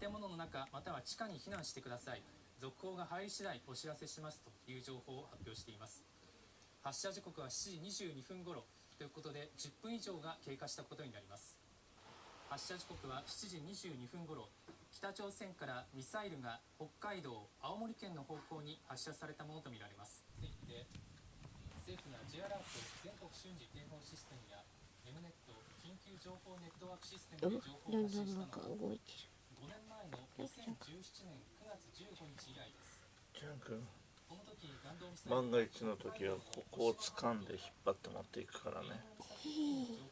建物の中または地下に避難してください。続報が入り次第お知らせしますという情報を発表しています。発射時刻は7時22分頃ということで10分以上が経過したことになります。発射時刻は7時22分頃北朝鮮からミサイルが北海道青森県の方向に発射されたものとみられます。ついて政府が J アラート全国瞬時警報システムや M ネット緊急情報ネットワークシステムで情報を発信したのは5年前の2017年9月15日以来です。ジャン君万が一の時はここを掴んで引っ張って持っていくからね。上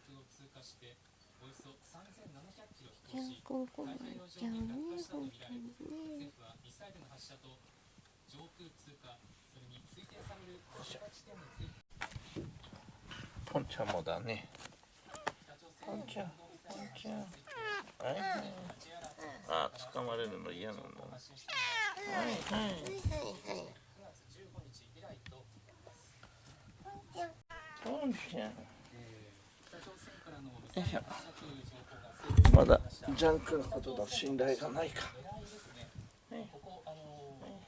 空を通過しておよそ3700キロ飛じゃ行しんこま太ちゃ平洋んね。上にね政府はミサイルの発射と上空通過それにポンちゃんもだねポンちゃんポンちゃんはい。あ掴まれるの嫌なんだははいはい。9月15日以来とポンちゃん北朝鮮からのミサイル発射という。情報が政府まだジャンクのことの信頼がないか。ねはいここあの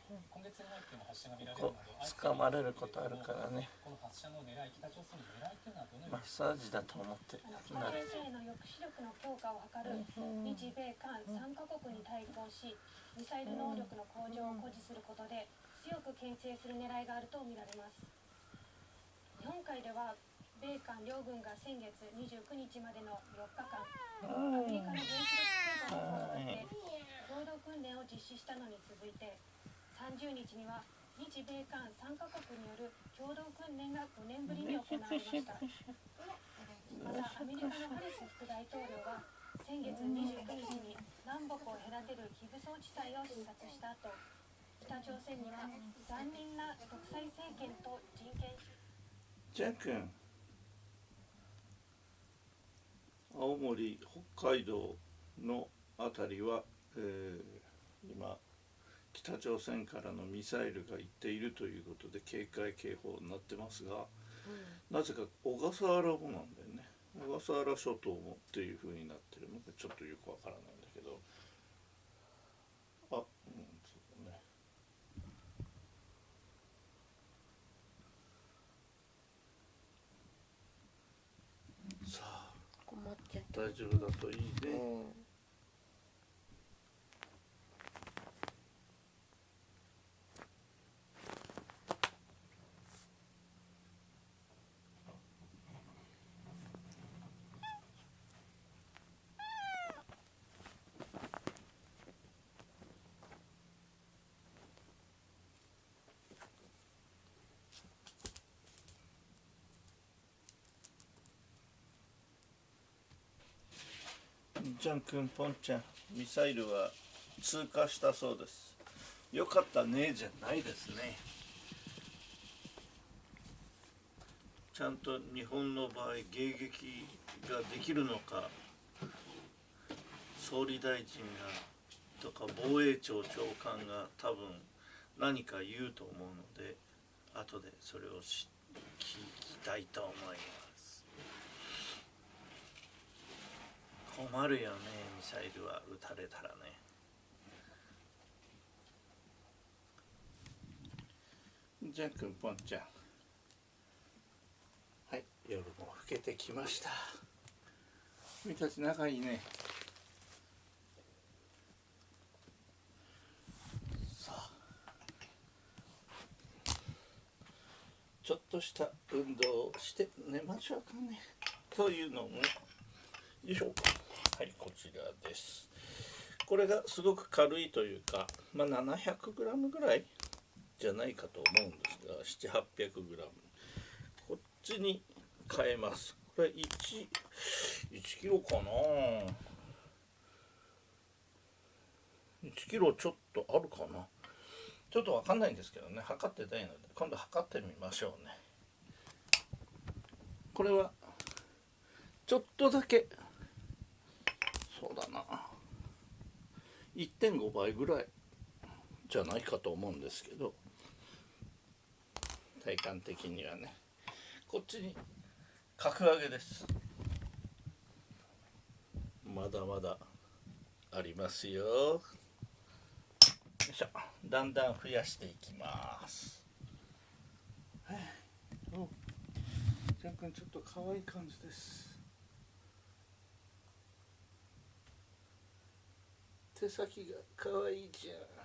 今月に入っても発射が見られるこなど掴まれることあるからね。マッサージだと思って。北なる力の強化を図る日米韓3カ国に対抗しミサイル能力の向上を誇示することで強く牽制する狙いがあるとみられます。日本海では米韓両軍が先月29日までの4日間アメリカの原子力空母の航空で共同訓練を実施したのに続いて30日には日米韓3カ国による共同訓練が5年ぶりに行われましたまたアメリカのハリス副大統領は先月29日に南北を隔てる非武装地帯を視察した後北朝鮮には残忍な独裁政権と人権ジャン君。青森北海道のあたりは、えー今北朝鮮からのミサイルが行っているということで警戒警報になってますが、なぜか小笠原もなんだ小笠原諸島もっていう風になってる。のでちょっとよくわからないんだけど。あうんそうだね。さあ。困っちゃった。大丈夫だといいね、うんジャン君ポンちゃんミサイルは通過したそうです。よかったねじゃないですね。ちゃんと日本の場合迎撃ができるのか総理大臣がとか防衛庁長官が多分何か言うと思うので後でそれを聞きたいと思います。困るよねミサイルは撃たれたらね。じゃくんぽんちゃん。はい夜も更けてきました。君たち仲いいね。さあ。ちょっとした運動をして寝ましょうかね。というのもよいしょ。はいこちらです。これがすごく軽いというかまあ 700g ぐらいじゃないかと思うんですが700800 g こっちに変えます。これ 1, 1キロかな。1キロちょっとあるかな。ちょっとわかんないんですけどね。測ってないので今度測ってみましょうね。これはちょっとだけだな。1.5倍ぐらいじゃないかと思うんですけど体感的にはね。こっちに格上げです。まだまだありますよ。よいしょ。だんだん増やしていきます。ちゃんちょっと可愛い感じです。手先がかわいいじゃん。